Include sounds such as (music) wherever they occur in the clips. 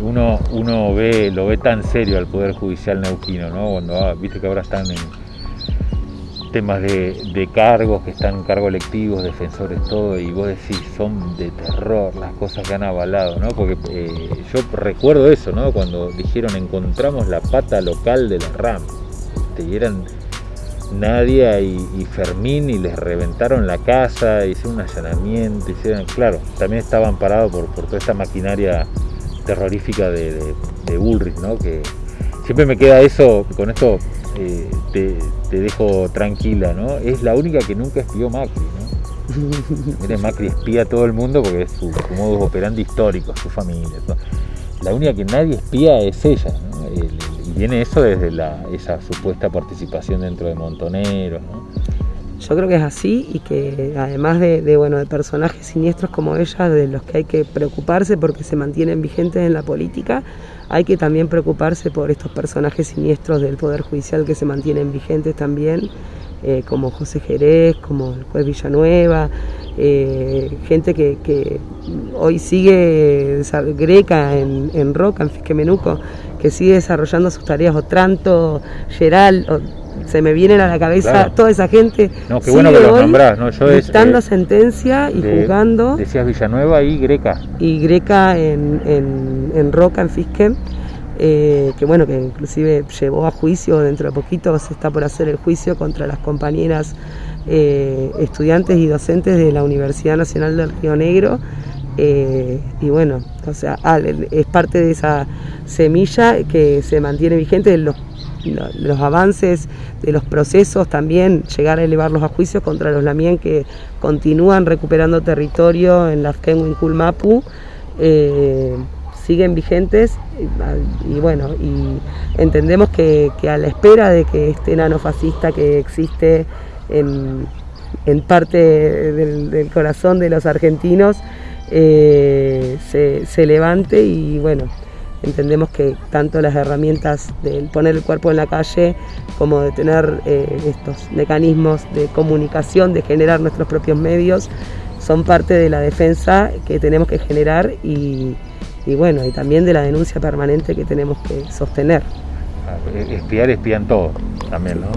Uno, uno ve, lo ve tan serio al Poder Judicial neuquino, ¿no? Cuando ah, viste que ahora están en temas de, cargos, que están cargos electivos, defensores, todo, y vos decís, son de terror las cosas que han avalado, ¿no? Porque eh, yo recuerdo eso, ¿no? Cuando dijeron encontramos la pata local de la RAM, y eran Nadia y, Fermín y les reventaron la casa, hicieron un allanamiento, hicieron, claro, también estaban parados por, por toda esta maquinaria terrorífica de, de, Bullrich, ¿no? Que siempre me queda eso, con esto eh, te, dejo tranquila, ¿no? Es la única que nunca espió Macri, ¿no? (laughs) Mire, Macri espía a todo el mundo porque es su, modo operandi histórico, su familia. La única que nadie espía es ella, ¿no? y viene eso desde esa supuesta participación dentro de Montoneros, ¿no? Yo creo que es así y que además de, bueno, de personajes siniestros como ella, de los que hay que preocuparse porque se mantienen vigentes en la política, hay que también preocuparse por estos personajes siniestros del Poder Judicial que se mantienen vigentes también, eh, como José Jerez, como el juez Villanueva, eh, gente que, hoy sigue Greca en, Roca, en Fisquemenuco, que sigue desarrollando sus tareas, Otranto, Geral, se me vienen a la cabeza toda esa gente. No, qué bueno que los nombrás, ¿no? Yo dictando eh, sentencia y juzgando. Decías Villanueva y Greca. Y Greca en, en, Roca, en Fisque, eh, que bueno, que inclusive llevó a juicio, dentro de poquito se está por hacer el juicio contra las compañeras eh, estudiantes y docentes de la Universidad Nacional del Río Negro. y bueno, o sea, es parte de esa semilla que se mantiene vigente. Los los avances de los procesos, también llegar a elevarlos a juicio contra los Lamien que continúan recuperando territorio en la Kulmapu, eh, siguen vigentes y, bueno, y entendemos que, a la espera de que este nano fascista que existe en, parte del, corazón de los argentinos eh, se, se levante y bueno, entendemos que tanto las herramientas de poner el cuerpo en la calle como de tener eh, estos mecanismos de comunicación, de generar nuestros propios medios, son parte de la defensa que tenemos que generar y, bueno, y también de la denuncia permanente que tenemos que sostener. Ah, espiar, espían todo también, ¿no?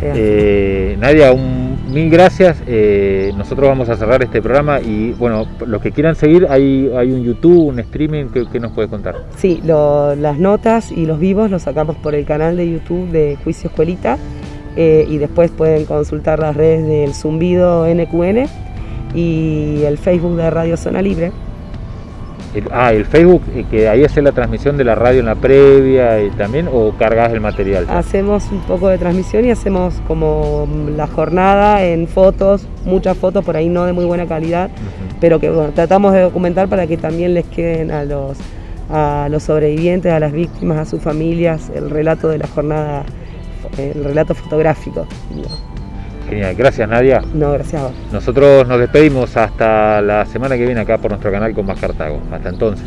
Eh, Nadia, un mil gracias. Eh, nosotros vamos a cerrar este programa y bueno, los que quieran seguir, hay, hay un YouTube, un streaming, ¿qué, nos puede contar? Sí, las notas y los vivos los sacamos por el canal de YouTube de Juicio Escuelita eh, y después pueden consultar las redes del Zumbido NQN y el Facebook de Radio Zona Libre ah, el Facebook, eh, que ahí hace la transmisión de la radio en la previa y también, o cargas el material. Hacemos un poco de transmisión y hacemos como la jornada en fotos, muchas fotos por ahí no de muy buena calidad, pero que tratamos de documentar para que también les queden a los, a los sobrevivientes, a las víctimas, a sus familias, el relato de la jornada, el relato fotográfico. Genial, gracias Nadia. No, gracias a vos. Nosotros nos despedimos hasta la semana que viene acá por nuestro canal con más Cartago. Hasta entonces.